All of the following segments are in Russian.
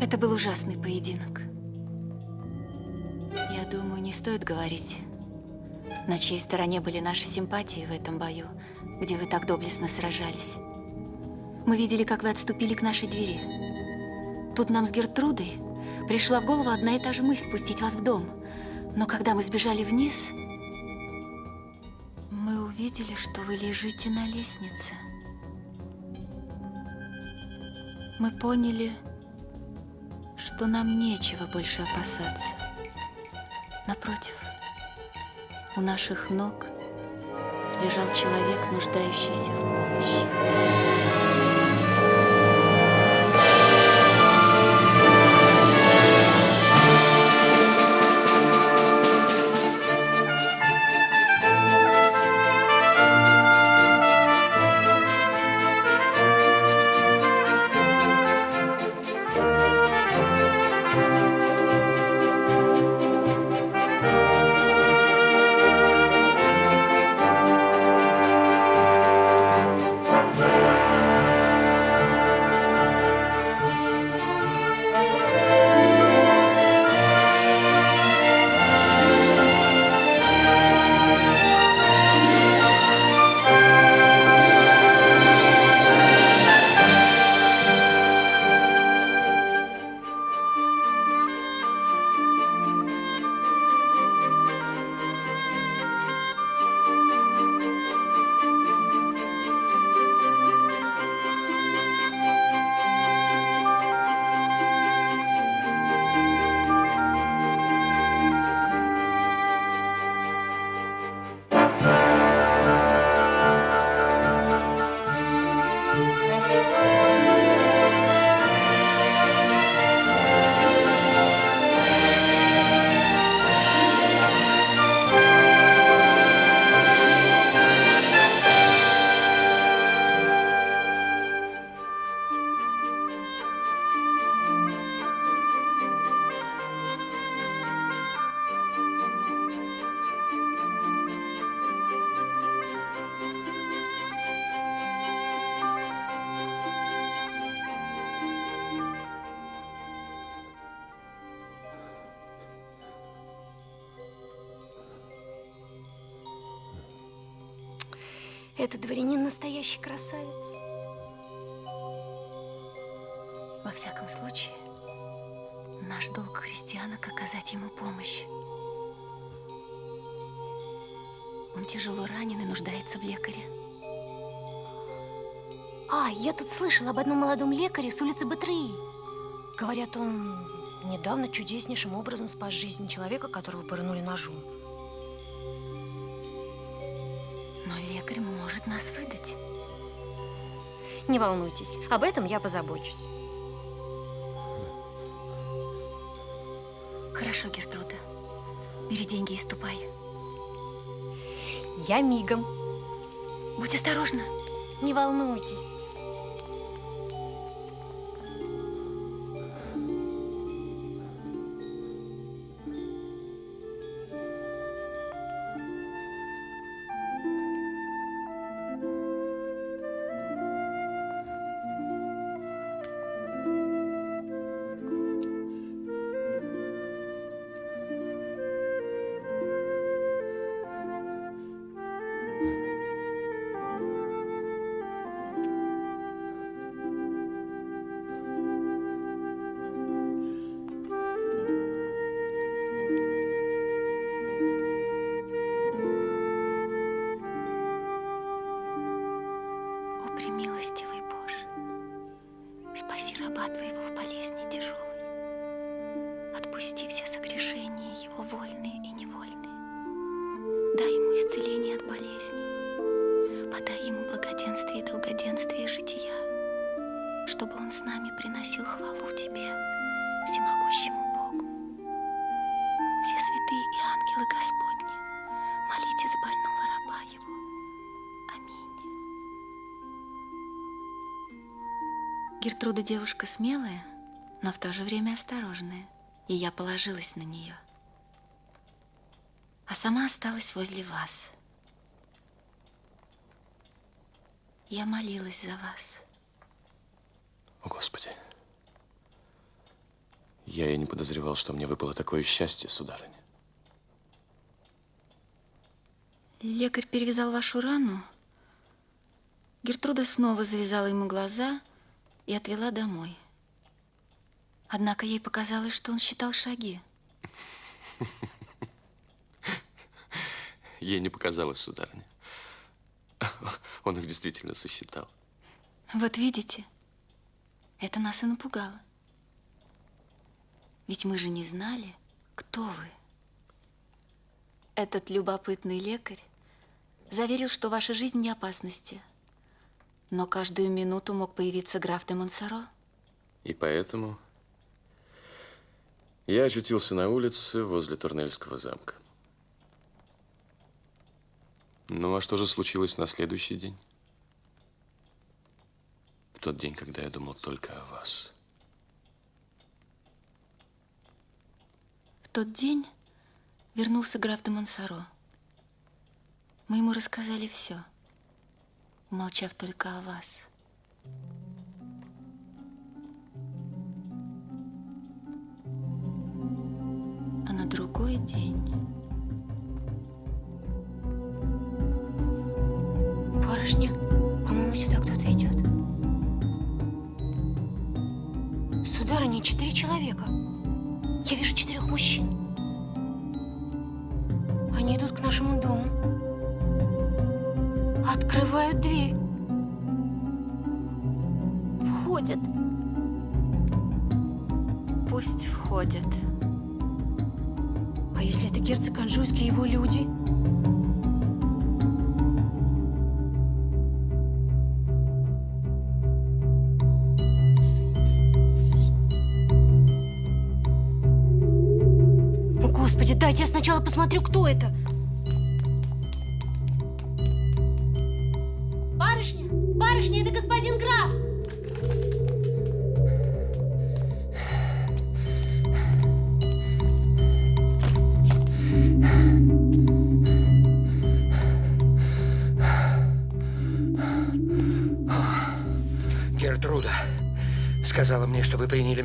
Это был ужасный поединок. Я думаю, не стоит говорить, на чьей стороне были наши симпатии в этом бою, где вы так доблестно сражались. Мы видели, как вы отступили к нашей двери. Тут нам с Гертрудой пришла в голову одна и та же мысль пустить вас в дом. Но когда мы сбежали вниз, мы увидели, что вы лежите на лестнице. Мы поняли, что нам нечего больше опасаться. Напротив, у наших ног лежал человек, нуждающийся в помощи. Этот дворянин настоящий красавец. Во всяком случае, наш долг христианок оказать ему помощь. Он тяжело ранен и нуждается в лекаре. А, я тут слышала об одном молодом лекаре с улицы Батрии. Говорят, он недавно чудеснейшим образом спас жизнь человека, которого пырнули ножом. Лекарь может нас выдать. Не волнуйтесь, об этом я позабочусь. Хорошо, Гертруда. Бери деньги и ступай. Я мигом. Будь осторожна. Не волнуйтесь. Девушка смелая, но в то же время осторожная, и я положилась на нее. А сама осталась возле вас. Я молилась за вас. О, Господи, Я и не подозревал, что мне выпало такое счастье, сударыня. Лекарь перевязал вашу рану. Гертруда снова завязала ему глаза и отвела домой. Однако ей показалось, что он считал шаги. Ей не показалось, сударыня. Он их действительно сосчитал. Вот видите, это нас и напугало. Ведь мы же не знали, кто вы. Этот любопытный лекарь заверил, что ваша жизнь не опасности. Но каждую минуту мог появиться граф де Монсоро. И поэтому я очутился на улице возле Турнельского замка. Ну, а что же случилось на следующий день? В тот день, когда я думал только о вас. В тот день вернулся граф де Монсоро. Мы ему рассказали все, умолчав только о вас. А на другой день... Барышня, по-моему, сюда кто-то идет. Сударыня, четыре человека. Я вижу четырех мужчин. Они идут к нашему дому. Открывают дверь. Входят. Пусть входят. А если это герцог Анжуйский и его люди? О, Господи, дайте я сначала посмотрю, кто это.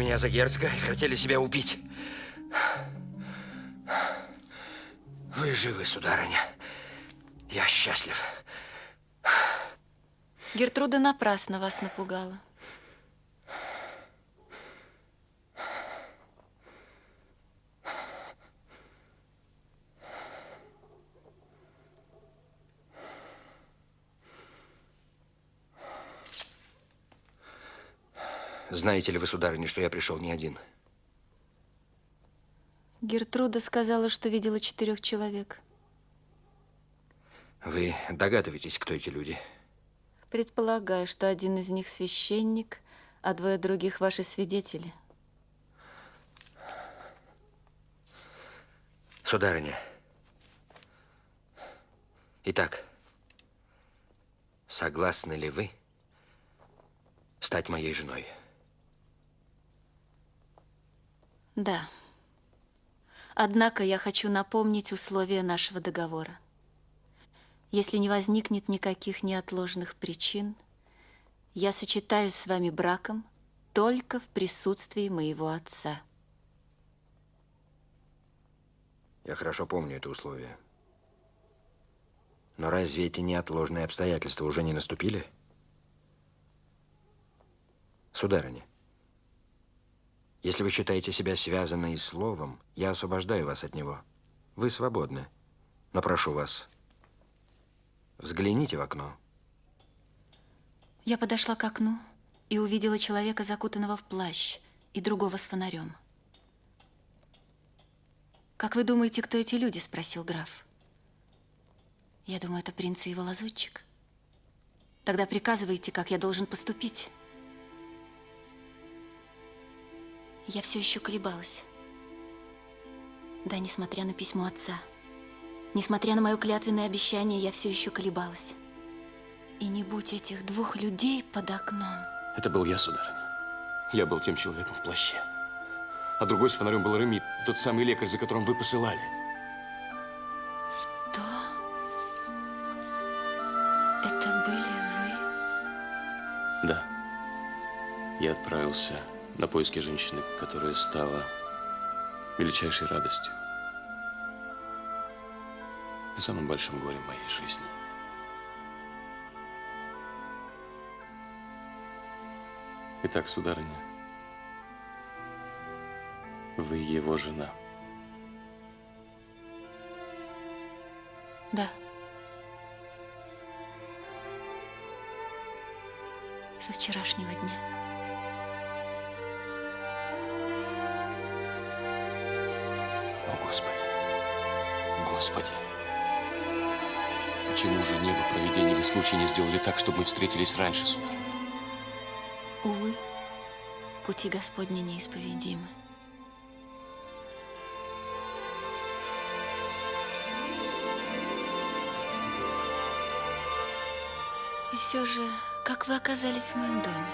Меня за герцога и хотели себя убить. Вы живы, сударыня. Я счастлив. Гертруда напрасно вас напугала. Знаете ли вы, сударыня, что я пришел не один? Гертруда сказала, что видела четырех человек. Вы догадываетесь, кто эти люди? Предполагаю, что один из них священник, а двое других ваши свидетели. Сударыня. Итак, согласны ли вы стать моей женой? Да. Однако я хочу напомнить условия нашего договора. Если не возникнет никаких неотложных причин, я сочетаюсь с вами браком только в присутствии моего отца. Я хорошо помню это условие. Но разве эти неотложные обстоятельства уже не наступили? Сударыня, если вы считаете себя связанной словом, я освобождаю вас от него. Вы свободны. Но прошу вас, взгляните в окно. Я подошла к окну и увидела человека, закутанного в плащ, и другого с фонарем. «Как вы думаете, кто эти люди?» – спросил граф. «Я думаю, это принц и его лазутчик. Тогда приказывайте, как я должен поступить». Я все еще колебалась. Да, несмотря на письмо отца, несмотря на мое клятвенное обещание, я все еще колебалась. И не будь этих двух людей под окном. Это был я, сударыня. Я был тем человеком в плаще. А другой с фонарем был Реми, тот самый лекарь, за которым вы посылали. Что? Это были вы? Да. Я отправился на поиски женщины, которая стала величайшей радостью и самым большим горем моей жизни. Итак, сударыня, вы его жена. Да. Со вчерашнего дня. Господи! Почему же небо, провидение или случай не сделали так, чтобы мы встретились раньше, сударь? Увы, пути Господни неисповедимы. И все же, как вы оказались в моем доме?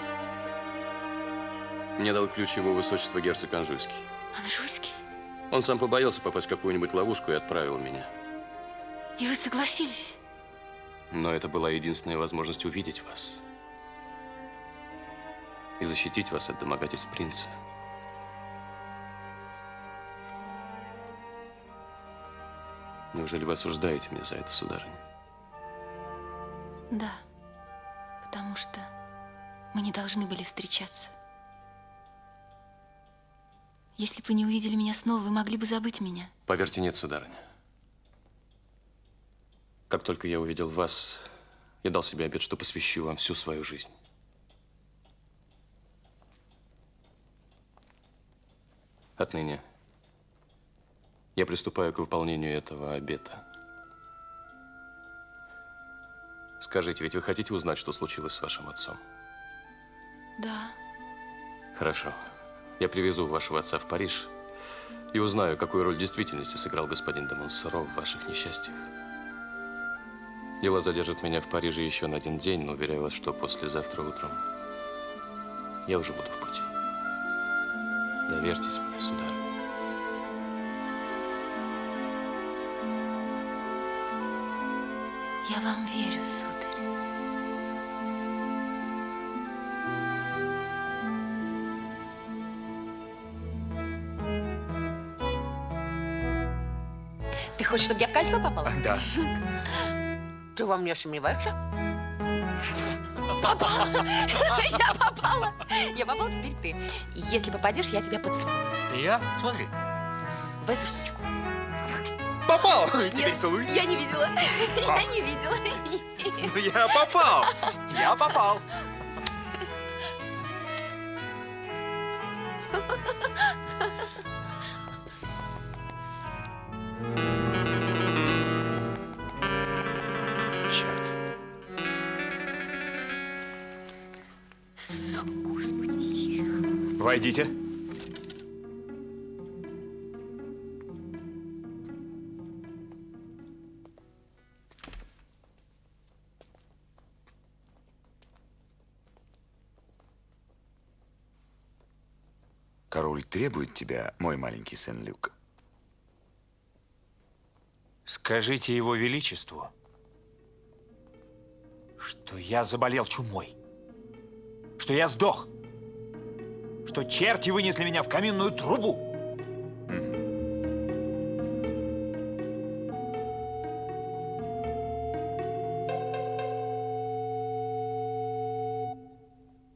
Мне дал ключ его высочество герцог Анжуйский. Анжуйский? Он сам побоялся попасть в какую-нибудь ловушку и отправил меня. И вы согласились? Но это была единственная возможность увидеть вас. И защитить вас от домогательств принца. Неужели вы осуждаете меня за это, сударыня? Да, потому что мы не должны были встречаться. Если бы вы не увидели меня снова, вы могли бы забыть меня. Поверьте, нет, сударыня. Как только я увидел вас, я дал себе обет, что посвящу вам всю свою жизнь. Отныне я приступаю к выполнению этого обета. Скажите, ведь вы хотите узнать, что случилось с вашим отцом? Да, Хорошо. Я привезу вашего отца в Париж и узнаю, какую роль в действительности сыграл господин де в ваших несчастьях. Дело задержит меня в Париже еще на один день, но уверяю вас, что послезавтра утром я уже буду в пути. Доверьтесь мне, сударь. я вам верю, сударь. Хочешь, чтобы я в кольцо попала? Да. Ты во мне сомневаешься? Попала! Я попала! Я попала, теперь ты. Если попадешь, я тебя поцелую. Я? Смотри. В эту штучку. Попал! Теперь целуй. Я не видела. Я не видела. Ну, Я попал! Я попал! Войдите. Король требует тебя, мой маленький сын Люк. Скажите его величеству, что я заболел чумой, что я сдох, что черти вынесли меня в каминную трубу.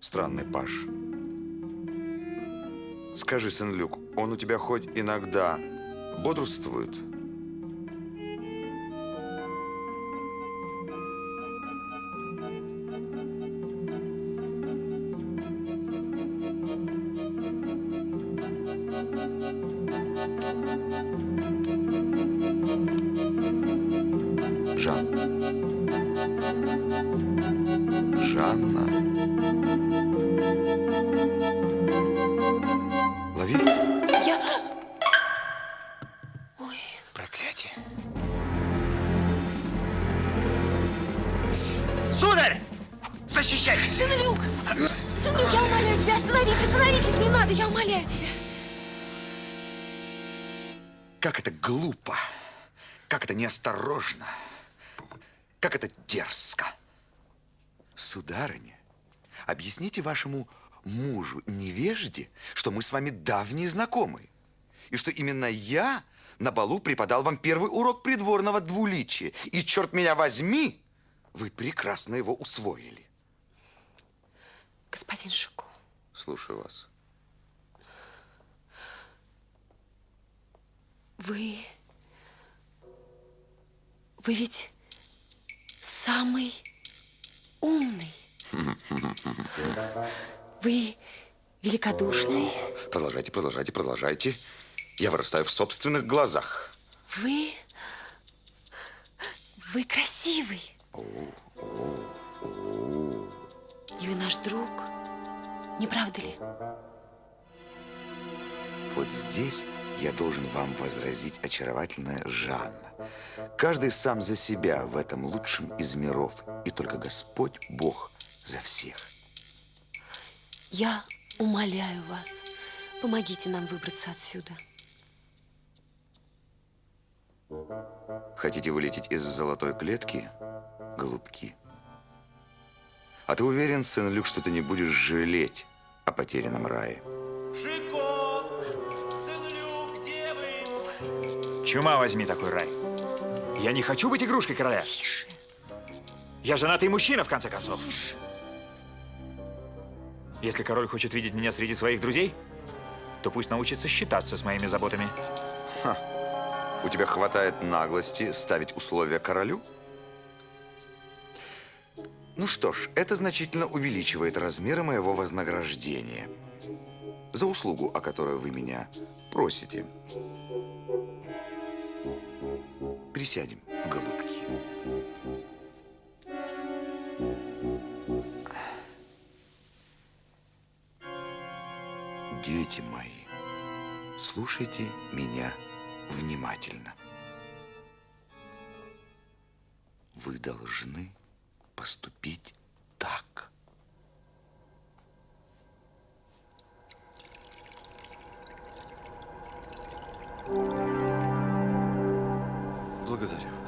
Странный паш. Скажи, сын Люк, он у тебя хоть иногда бодрствует? Лови. Я... Проклятие. Сударь! Защищайтесь! Сынок! Сынок, я умоляю тебя, остановись, остановитесь, не надо, я умоляю тебя. Как это глупо. Как это неосторожно. Как это дерзко. Сударыня, объясните вашему мужу невежде, что мы с вами давние знакомые. И что именно я на балу преподал вам первый урок придворного двуличия. И, черт меня возьми, вы прекрасно его усвоили. Господин Шико, Слушаю вас. вы... Вы ведь самый умный. Вы великодушный. Продолжайте, продолжайте, продолжайте. Я вырастаю в собственных глазах. Вы... Вы красивый. И вы наш друг. Не правда ли? Вот здесь я должен вам возразить, очаровательная Жанна. Каждый сам за себя в этом лучшем из миров, и только Господь Бог за всех. Я умоляю вас, помогите нам выбраться отсюда. Хотите вылететь из золотой клетки, голубки? А ты уверен, сын Люк, что ты не будешь жалеть о потерянном рае? Шико! Сын Люк, где вы? Чума возьми такой рай. Я не хочу быть игрушкой короля. Тише. Я женатый мужчина, в конце концов. Если король хочет видеть меня среди своих друзей, то пусть научится считаться с моими заботами. У тебя хватает наглости ставить условия королю? Ну что ж, это значительно увеличивает размеры моего вознаграждения. За услугу, о которой вы меня просите. Присядем, голубки. Дети мои, слушайте меня внимательно. Вы должны поступить так. Благодарю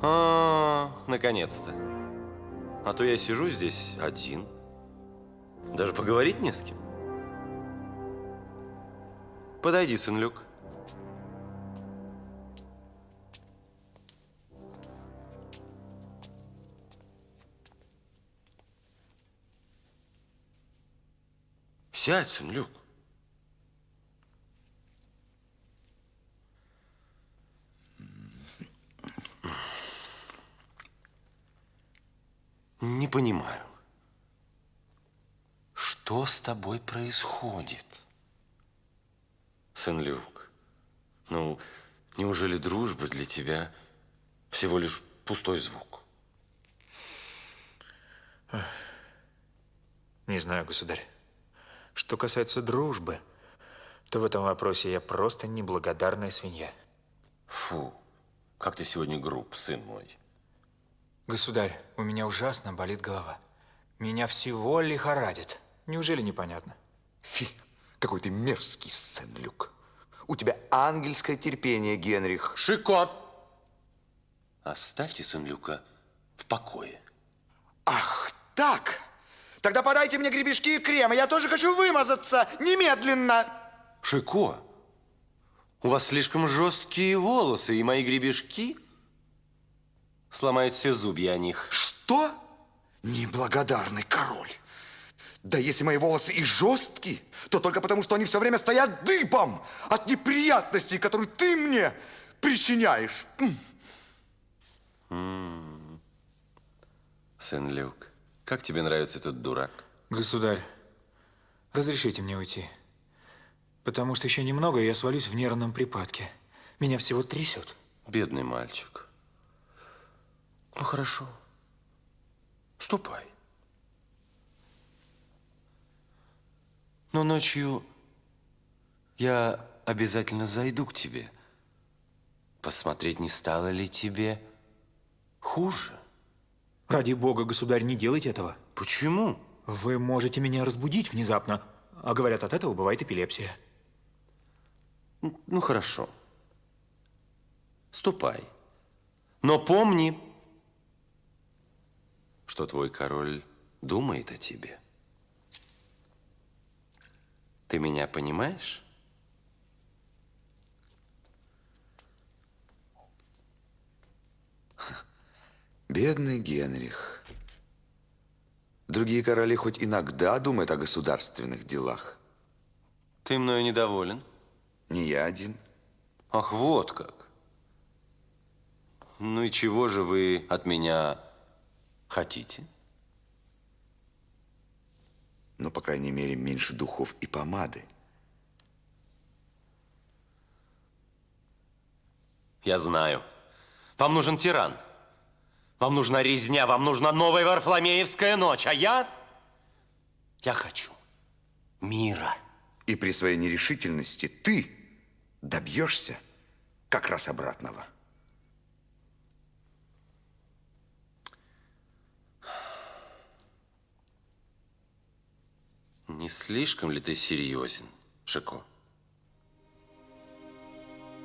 А, наконец-то. А то я сижу здесь один. Даже поговорить не с кем. Подойди, сын Люк. Сядь, сын Люк. Не понимаю. Что с тобой происходит? Сын Люк, ну, неужели дружба для тебя всего лишь пустой звук? Не знаю, государь. Что касается дружбы, то в этом вопросе я просто неблагодарная свинья. Фу, как ты сегодня груб, сын мой. Государь, у меня ужасно болит голова. Меня всего лихорадит. Неужели непонятно? Фи, какой ты мерзкий сын, Люк. У тебя ангельское терпение, Генрих. Шико! Оставьте сын Люка в покое. Ах, так. Тогда подайте мне гребешки и крем, и я тоже хочу вымазаться немедленно. Шико, у вас слишком жесткие волосы, и мои гребешки сломают все зубья о них. Что? Неблагодарный король. Да если мои волосы и жесткие, то только потому, что они все время стоят дыбом от неприятностей, которые ты мне причиняешь. М. Сын Люк, как тебе нравится этот дурак? Государь, разрешите мне уйти. Потому что еще немного, и я свалюсь в нервном припадке. Меня всего трясет. Бедный мальчик. Ну, хорошо. Ступай. Но ночью Я обязательно зайду к тебе. Посмотреть, не стало ли тебе хуже. Ради бога, государь, не делайте этого. Почему? Вы можете меня разбудить внезапно, а говорят, от этого бывает эпилепсия. Ну, хорошо. Ступай. Но помни, что твой король думает о тебе. Ты меня понимаешь? Бедный Генрих. Другие короли хоть иногда думают о государственных делах. Ты мною недоволен? Не я один. Ах, вот как. Ну и чего же вы от меня хотите? Ну, по крайней мере, меньше духов и помады. Я знаю. Вам нужен тиран. Вам нужна резня, вам нужна новая Варфоломеевская ночь. А я... Я хочу мира. И при своей нерешительности ты добьешься как раз обратного. Не слишком ли ты серьезен, Шико?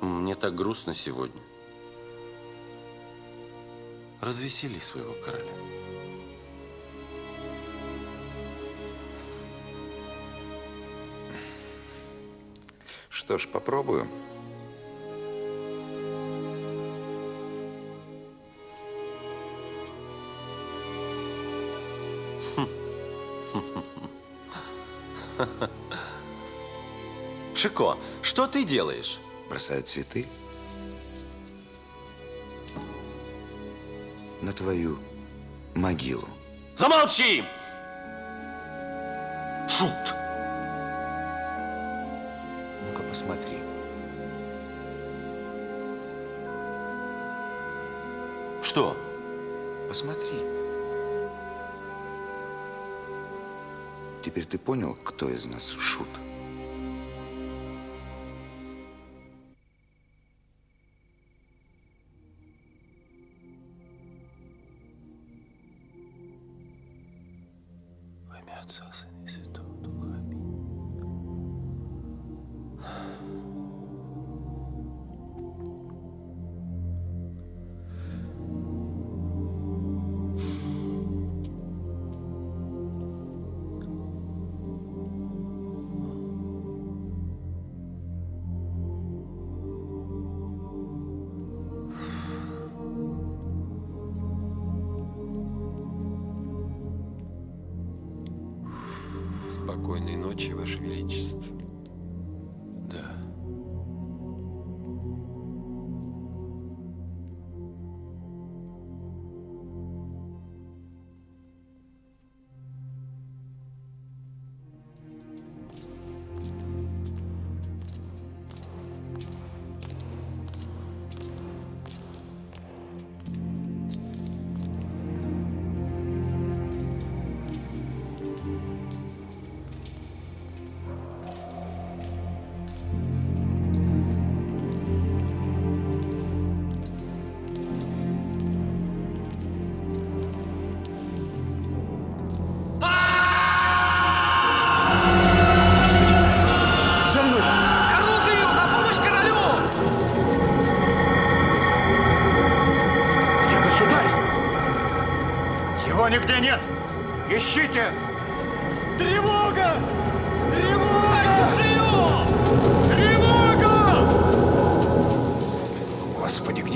Мне так грустно сегодня. Развесели своего короля. Что ж, попробую. Шико, что ты делаешь? Бросаю цветы на твою могилу. Замолчи! Шут! Ну-ка, посмотри. Что? Посмотри. Теперь ты понял, кто из нас шут? Во имя Отца, Сына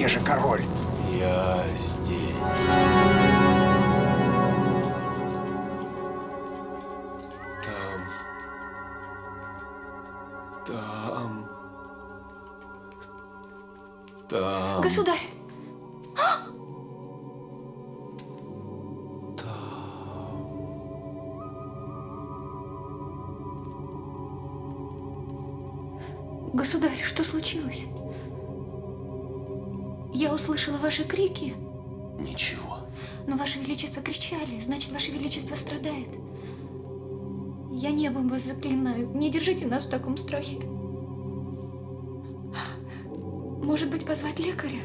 где же король? Я здесь. Там. Там. Там. Государь! Государь, ваши крики? Ничего. Но Ваше Величество кричали, значит, Ваше Величество страдает. Я небом вас заклинаю, не держите нас в таком страхе. Может быть, позвать лекаря?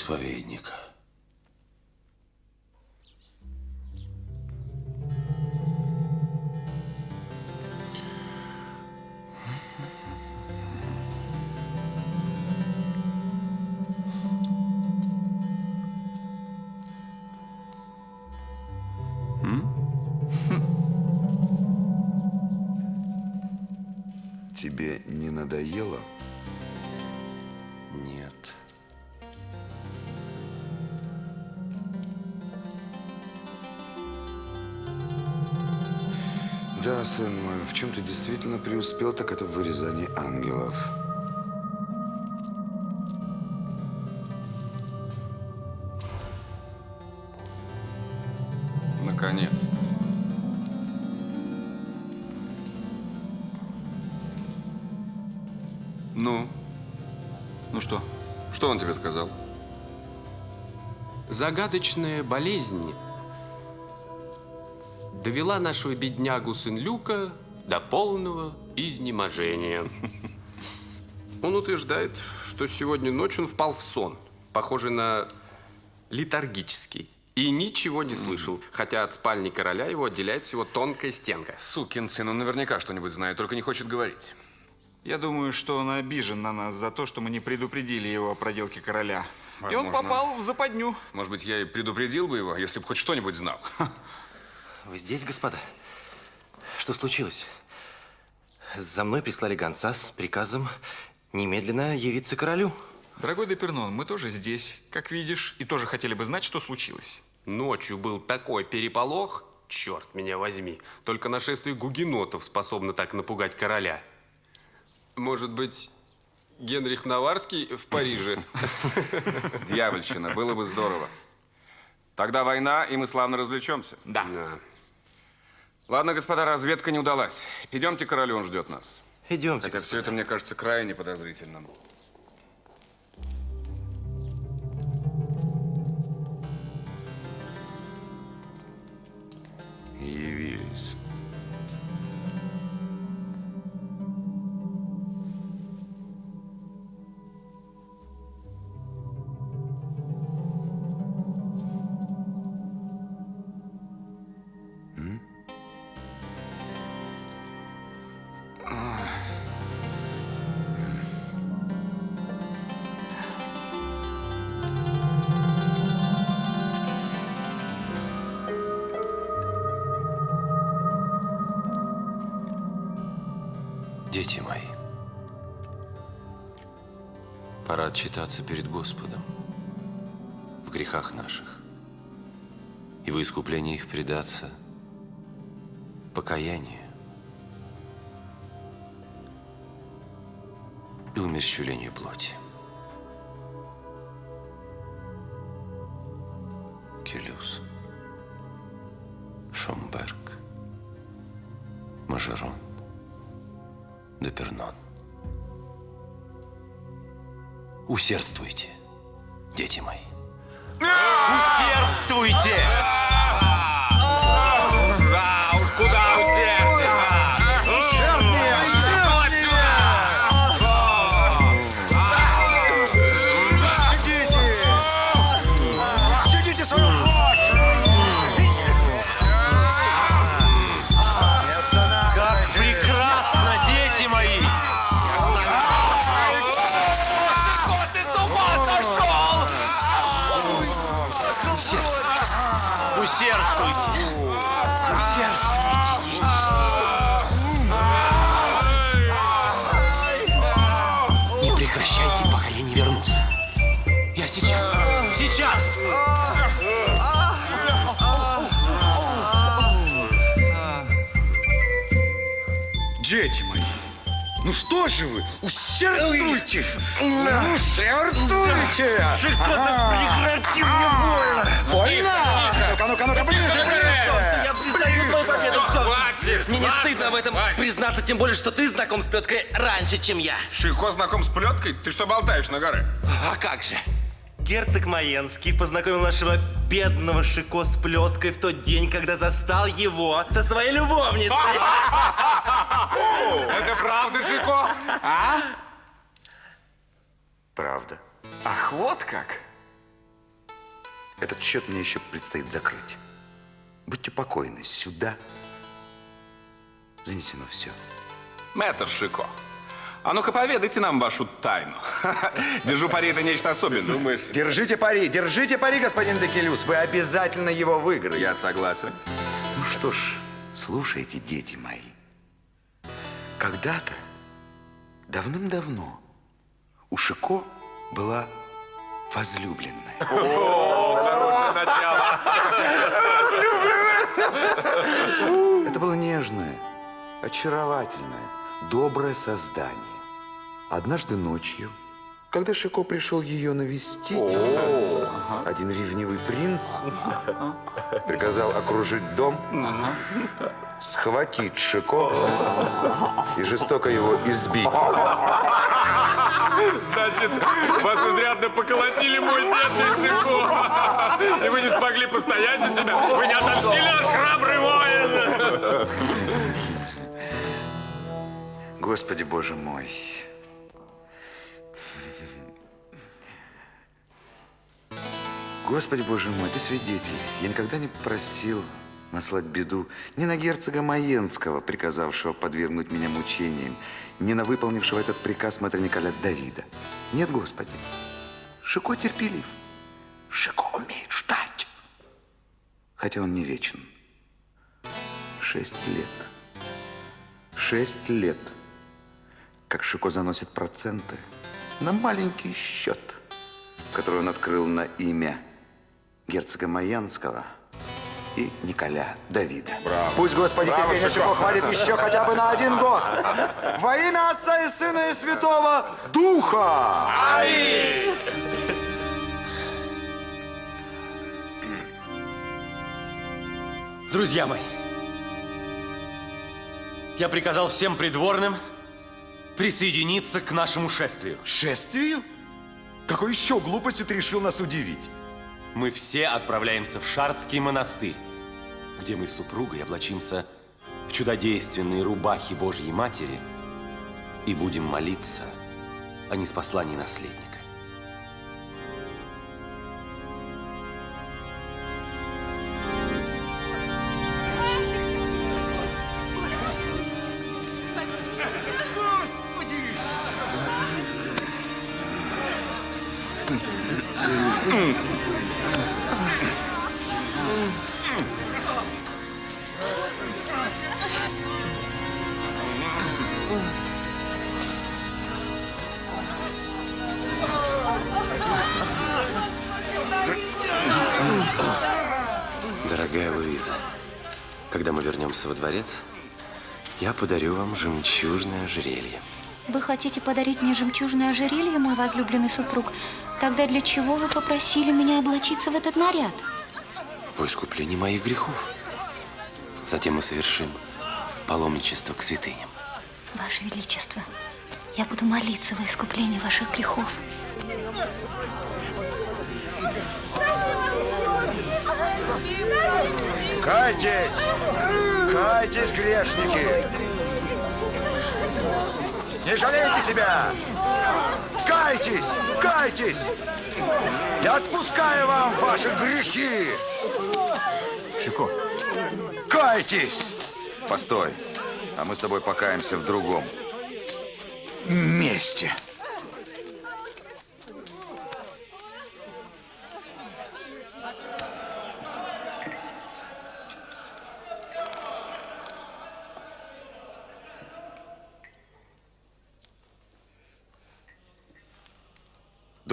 Исповедника. Да, сын мой, в чем ты действительно преуспел, так это в вырезании ангелов. Наконец-то. Ну? Ну что? Что он тебе сказал? Загадочная болезнь довела нашего беднягу Сен-Люка до полного изнеможения. Он утверждает, что сегодня ночью он впал в сон, похожий на летаргический, и ничего не слышал, хотя от спальни короля его отделяет всего тонкая стенка. Сукин сын, он наверняка что-нибудь знает, только не хочет говорить. Я думаю, что он обижен на нас за то, что мы не предупредили его о проделке короля. И он Возможно. попал в западню. Может быть, я и предупредил бы его, если бы хоть что-нибудь знал. Вы здесь, господа? Что случилось? За мной прислали гонца с приказом немедленно явиться королю. Дорогой Депернон, мы тоже здесь, как видишь, и тоже хотели бы знать, что случилось. Ночью был такой переполох, черт меня возьми, только нашествие гугенотов способно так напугать короля. Может быть, Генрих Наварский в Париже? Дьявольщина, было бы здорово. Тогда война, и мы славно развлечемся. Да. Ладно, господа, разведка не удалась. Идемте, к королю, он ждет нас. Идемте, Хотя все это мне кажется крайне подозрительным. Пора отчитаться перед Господом в грехах наших и во искупление их предаться покаянию и умерщвлению плоти. Усердствуйте, дети мои. Что же вы, усердствуйте! Усердствуйте! прекрати, мне больно! Больно? Ну-ка, ну-ка, ну-ка, ближе! Я признаю твою победу, Хватит! Мне не стыдно об этом признаться, тем более, что ты знаком с плеткой раньше, чем я. Шико знаком с плеткой? Ты что болтаешь на горы? А как же? Герцог Маенский познакомил нашего бедного Шико с плеткой в тот день, когда застал его со своей любовницей. Это правда, Шико? А? Правда. Ах, вот как. Этот счет мне еще предстоит закрыть. Будьте покойны, сюда занесено все. Мэтр Шико, а ну-ка поведайте нам вашу тайну. Держу пари, это нечто особенное. Думаешь? Держите пари, держите пари, господин Декелюс. Вы обязательно его выиграете. Я согласен. Ну что ж, слушайте, дети мои. Когда-то, давным-давно, у Шико была возлюбленная. О, хорошее начало. Это было нежное, очаровательное, доброе создание. Однажды ночью, когда Шико пришел ее навестить, один ревнивый принц приказал окружить дом, схватить Шико и жестоко его избить. Значит, вас изрядно поколотили, мой бедный Шико. И вы не смогли постоять за себя. Вы не отомстили, наш храбрый воин. Господи, Боже мой. Господи, Боже мой, ты свидетель. Я никогда не просил наслать беду ни на герцога Маенского, приказавшего подвергнуть меня мучениям, ни на выполнившего этот приказ мэтра Николя Давида. Нет, Господи. Шико терпелив. Шико умеет ждать. Хотя он не вечен. Шесть лет. Шесть лет. Как Шико заносит проценты на маленький счет, который он открыл на имя герцога Майянского и Николя Давида. Пусть, Господи, Браво, терпение Шико. Шико хватит еще хотя бы на один год. Во имя Отца и Сына и Святого Духа! Ай! Друзья мои, я приказал всем придворным присоединиться к нашему шествию. Шествию? Какой еще глупостью ты решил нас удивить? Мы все отправляемся в Шардский монастырь, где мы с супругой облачимся в чудодейственные рубахи Божьей Матери и будем молиться о неспослании наследника. Подарю вам жемчужное ожерелье. Вы хотите подарить мне жемчужное ожерелье, мой возлюбленный супруг? Тогда для чего вы попросили меня облачиться в этот наряд? Во искупление моих грехов. Затем мы совершим паломничество к святыням. Ваше Величество, я буду молиться во искупление ваших грехов. Кайтесь! Кайтесь, грешники! Не жалейте себя! Кайтесь! Кайтесь! Я отпускаю вам ваши грехи! Шико, кайтесь! Постой, а мы с тобой покаемся в другом месте.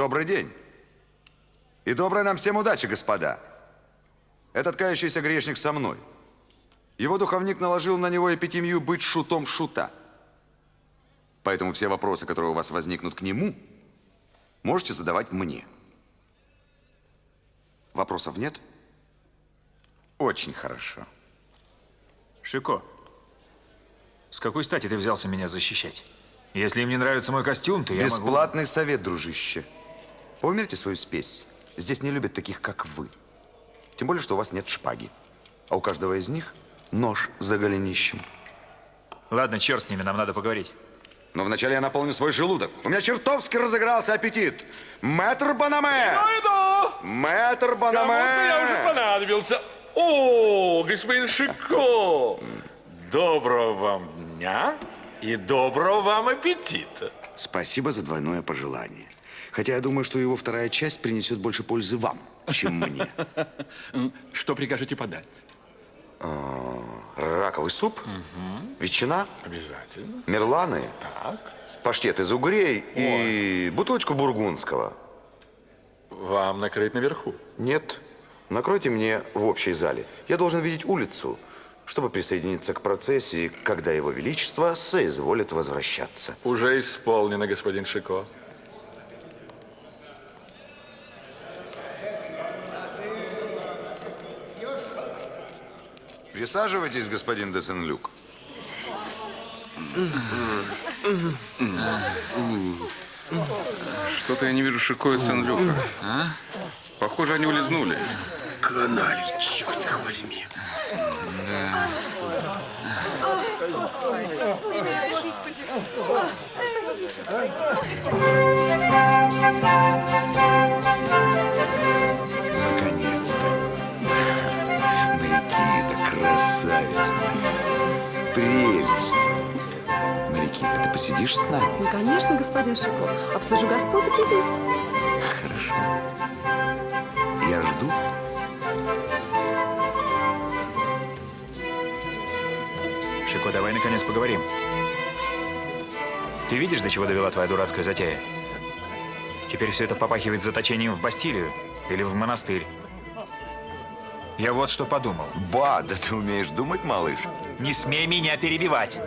Добрый день. И доброй нам всем удачи, господа. Этот кающийся грешник со мной. Его духовник наложил на него эпитемию быть шутом шута. Поэтому все вопросы, которые у вас возникнут к нему, можете задавать мне. Вопросов нет? Очень хорошо. Шико, С какой стати ты взялся меня защищать? Если им не нравится мой костюм, то я могу... Бесплатный совет, дружище. Поумерьте свою спесь. Здесь не любят таких, как вы. Тем более, что у вас нет шпаги. А у каждого из них нож за голенищем. Ладно, черт с ними, нам надо поговорить. Но вначале я наполню свой желудок. У меня чертовски разыгрался аппетит. Мэтр Банаме! иду! Мэтр Банаме! Кому-то я уже понадобился. О, господин Шико! Доброго вам дня и доброго вам аппетита. Спасибо за двойное пожелание. Хотя я думаю, что его вторая часть принесет больше пользы вам, чем мне. Что прикажете подать? А, Раковый суп, ветчина, Обязательно. мерланы, Так. паштет из угрей и бутылочку бургундского. Вам накрыть наверху? Нет, накройте мне в общей зале. Я должен видеть улицу, чтобы присоединиться к процессии, когда его величество соизволит возвращаться. Уже исполнено, господин Шико. Присаживайтесь, господин де Сен-Люк. Что-то я не вижу Шико и Сен-Люка. Похоже, они улизнули. Канали, черт их возьми. Наконец-то. Красавица моя. Прелесть. Марикита, ты посидишь с нами? Ну, конечно, господин Шико. Обслужу господ и приду. Хорошо. Я жду. Шико, давай наконец поговорим. Ты видишь, до чего довела твоя дурацкая затея? Теперь все это попахивает заточением в Бастилию или в монастырь. Я вот что подумал. Ба, да ты умеешь думать, малыш? Не смей меня перебивать.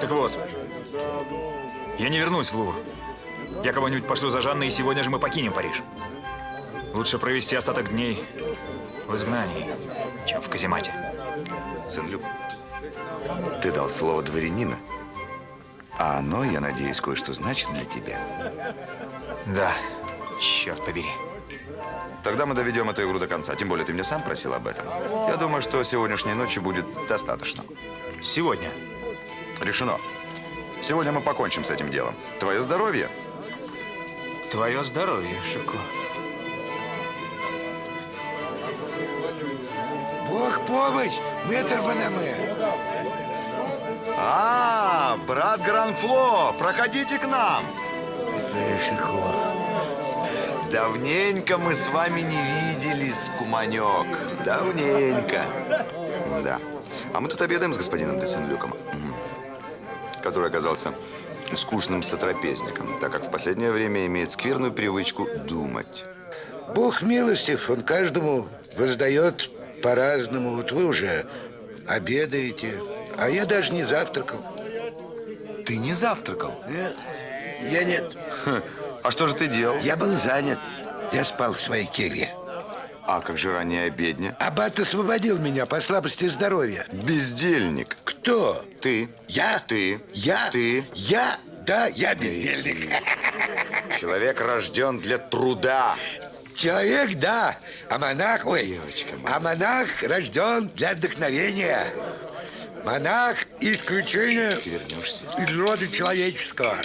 Так вот, я не вернусь в Лувр. Я кого-нибудь пошлю за Жанной, и сегодня же мы покинем Париж. Лучше провести остаток дней в изгнании, чем в каземате. Сен-Люк, ты дал слово дворянина. А оно, я надеюсь, кое-что значит для тебя. Да, черт побери. Тогда мы доведем эту игру до конца. Тем более, ты меня сам просил об этом. Я думаю, что сегодняшней ночи будет достаточно. Сегодня? Решено. Сегодня мы покончим с этим делом. Твое здоровье. Твое здоровье, Шико. Бог помощь, мэтр Банаме. А, брат Гранфло, проходите к нам. Давненько мы с вами не виделись, куманек. Давненько. Да. А мы тут обедаем с господином де Сен-Люком, Мгм. который оказался скучным сотрапезником, так как в последнее время имеет скверную привычку думать. Бог милостив, он каждому воздает по-разному. Вот вы уже обедаете, а я даже не завтракал. Ты не завтракал? Нет, я нет. А что же ты делал? Я был занят. Я спал в своей келье. А как же ранняя обедня? Аббат освободил меня по слабости здоровья. Бездельник. Кто? Ты. Я? Ты. Я? Ты. Я? Да, я бездельник. Человек рожден для труда. Человек, да, а монах, ой, а монах рожден для вдохновения. Монах исключение из рода человеческого.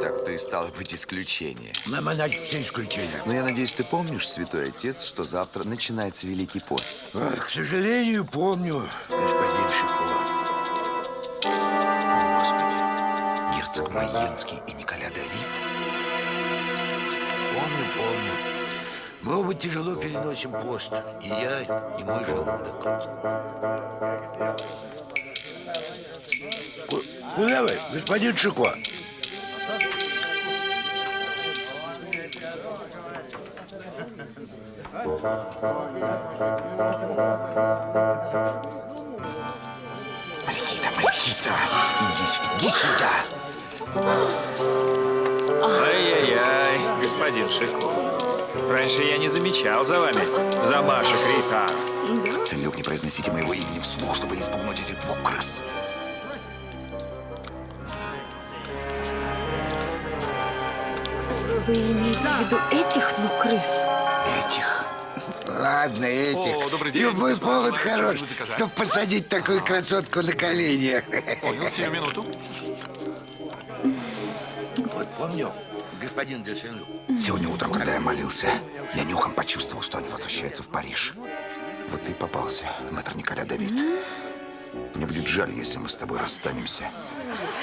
Так ты стало быть исключение. На монахи исключение. Но я надеюсь, ты помнишь, святой отец, что завтра начинается Великий пост. К сожалению, помню, господин Шико. Господи, герцог Майенский и Николя Давид. Помню, помню. Мы оба тяжело переносим пост. И я, и мой желудок. Ку- Куда вы, господин Шико? Марикита, Марикита, иди, сюда, иди сюда. Ай-яй-яй, господин Шико. Раньше я не замечал за вами замашек Рита. Сен-Люк, не произносите моего имени вслух, чтобы не спугнуть этих двух крыс. Вы имеете в виду этих двух крыс? Этих. Ладно, этих. О, добрый день. Любой повод хорош, чтобы посадить такую красотку на колени. Понял, сию минуту. Вот помню, господин де Сен-Люк. Сегодня утром, когда я молился, я нюхом почувствовал, что они возвращаются в Париж. Вот ты и попался, мэтр Николя Давид. Мне будет жаль, если мы с тобой расстанемся,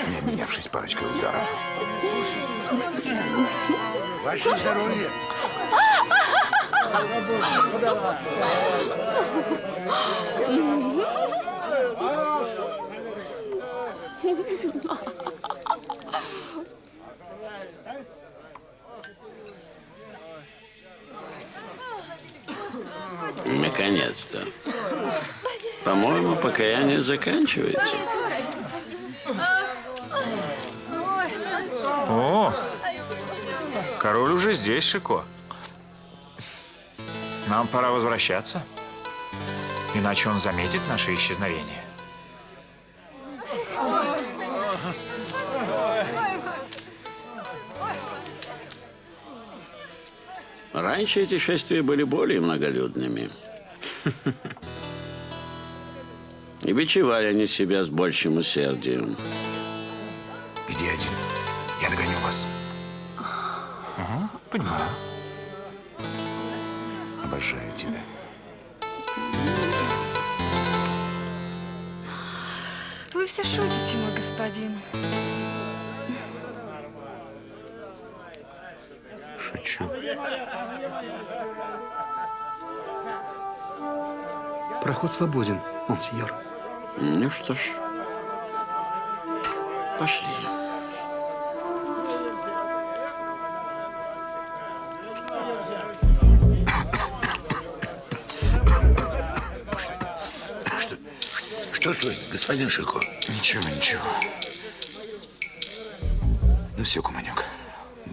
не обменявшись парочкой ударов. Ваше здоровье. Наконец-то. По-моему, покаяние заканчивается. Король уже здесь, Шико. Нам пора возвращаться. Иначе он заметит наше исчезновение. Раньше эти шествия были более многолюдными. И бичевали они себя с большим усердием. Понимаю. Обожаю тебя. Вы все шутите, мой господин. Шучу. Проход свободен, монсеньор. Ну что ж, пошли. Что с вами, господин Шико? Ничего, ничего. Ну все, Куманюк,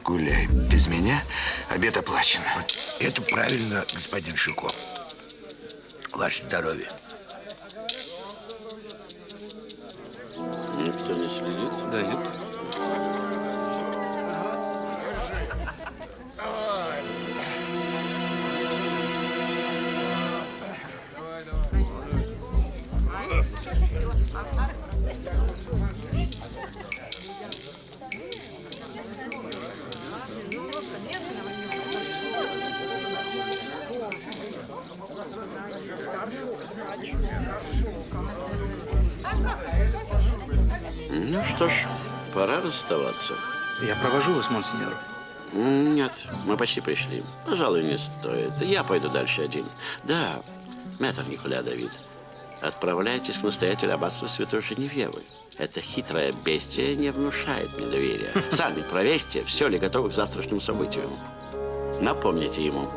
гуляй без меня, обед оплачен. Это правильно, господин Шико. Ваше здоровье. Я провожу вас, монсеньор. Нет, мы почти пришли. Пожалуй, не стоит. Я пойду дальше один. Да, мэтр Николя Давид, отправляйтесь к настоятелю аббатства Святой Женевьевы. Это хитрое бестие не внушает мне доверия. Сами проверьте, все ли готово к завтрашнему событию. Напомните ему,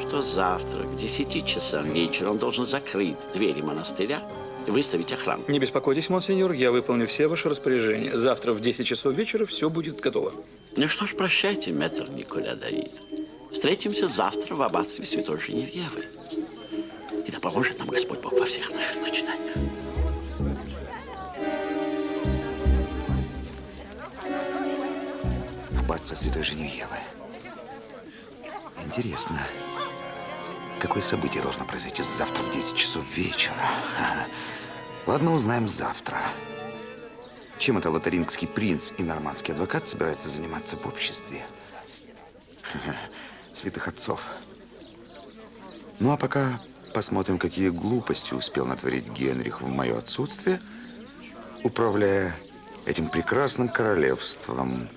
что завтра к 10 часам вечера он должен закрыть двери монастыря выставить охрану. Не беспокойтесь, монсеньор, я выполню все ваши распоряжения. Завтра в 10 часов вечера все будет готово. Ну что ж, прощайте, мэтр Николя Давид. Встретимся завтра в аббатстве Святой Женевьевы. И да поможет нам Господь Бог во всех наших начинаниях. Аббатство Святой Женевьевы. Интересно, какое событие должно произойти завтра в 10 часов вечера? Ладно, узнаем завтра. Чем это лотарингский принц и нормандский адвокат собираются заниматься в обществе? Святых отцов. Ну, а пока посмотрим, какие глупости успел натворить Генрих в мое отсутствие, управляя этим прекрасным королевством,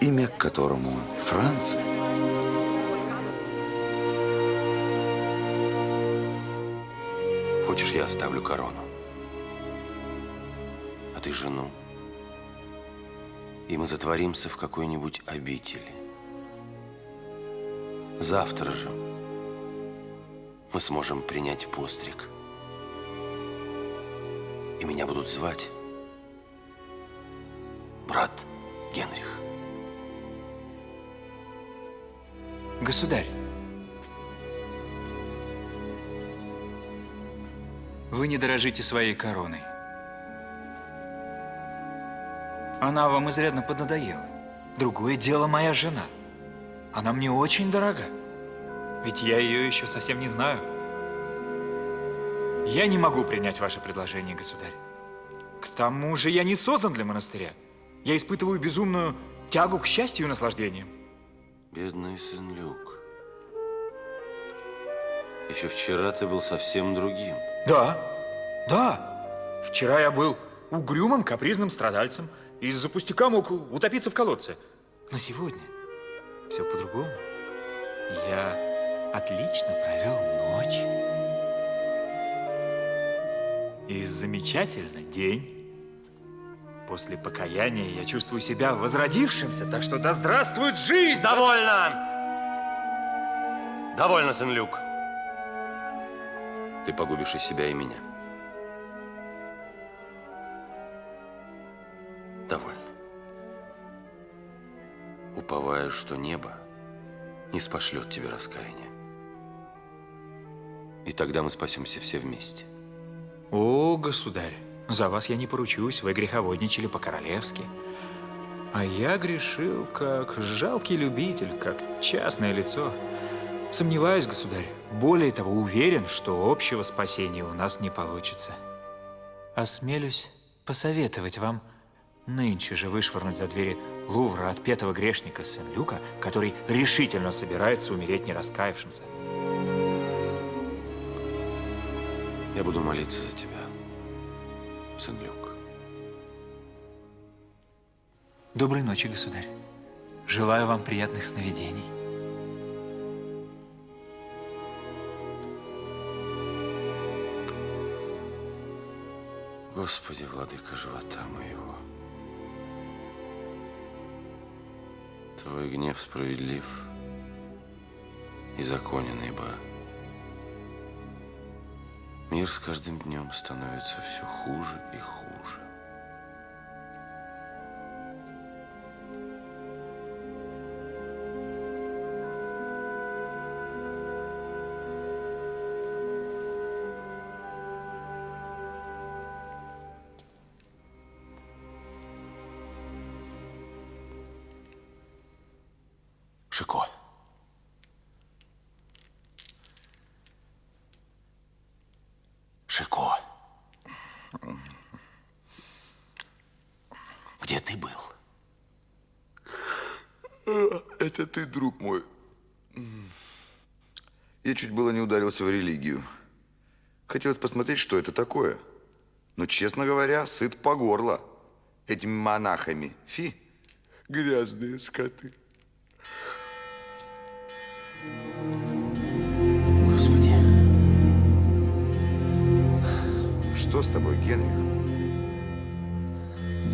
имя которому Франция. Хочешь, я оставлю корону? ты жену, и мы затворимся в какой-нибудь обители. Завтра же мы сможем принять постриг. И меня будут звать брат Генрих. Государь, вы не дорожите своей короной. Она вам изрядно поднадоела. Другое дело моя жена. Она мне очень дорога. Ведь я ее еще совсем не знаю. Я не могу принять ваше предложение, государь. К тому же я не создан для монастыря. Я испытываю безумную тягу к счастью и наслаждениям. Бедный сын Люк. Еще вчера ты был совсем другим. Да, да. Вчера я был угрюмым, капризным страдальцем. Из-за пустяка мог утопиться в колодце. Но сегодня все по-другому. Я отлично провел ночь. И замечательно день. После покаяния я чувствую себя возродившимся, так что да здравствует жизнь! Довольно! Довольно, сын Люк. Ты погубишь и себя, и меня. Уповаю, что небо не спошлет тебе раскаяния. И тогда мы спасемся все вместе. О, государь, за вас я не поручусь, вы греховодничали по-королевски. А я грешил как жалкий любитель, как частное лицо. Сомневаюсь, государь. Более того, уверен, что общего спасения у нас не получится. Осмелюсь посоветовать вам нынче же вышвырнуть за двери Лувра отпетого грешника Сен-Люка, который решительно собирается умереть не раскаявшимся. Я буду молиться за тебя, сын Люк. Доброй ночи, государь. Желаю вам приятных сновидений. Господи, владыка живота моего, Твой гнев справедлив и законен, ибо мир с каждым днем становится все хуже и хуже. Чуть было не ударился в религию. Хотелось посмотреть, что это такое. Но, честно говоря, сыт по горло этими монахами. Фи, грязные скоты. Господи. Что с тобой, Генрих?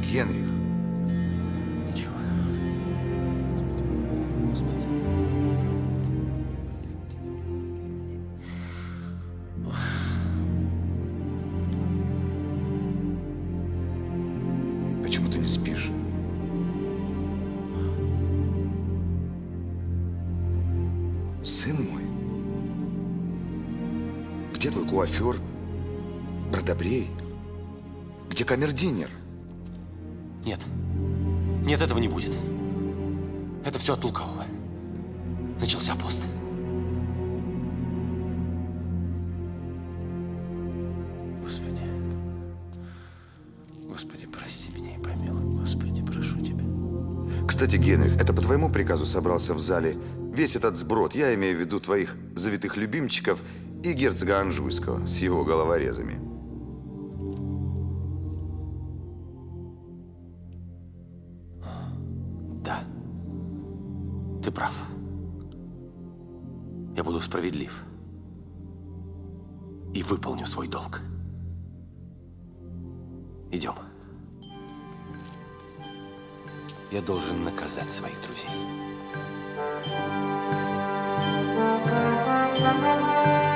Генрих. Где твой куафер, бродобрей? Где камердинер? Нет. Нет, этого не будет. Это все от лукавого. Начался пост. Господи. Господи, прости меня и помилуй. Господи, прошу тебя. Кстати, Генрих, это по твоему приказу собрался в зале весь этот сброд. Я имею в виду твоих завитых любимчиков и герцога Анжуйского с его головорезами. Да. Ты прав. Я буду справедлив. И выполню свой долг. Идем. Я должен наказать своих друзей. Thank you.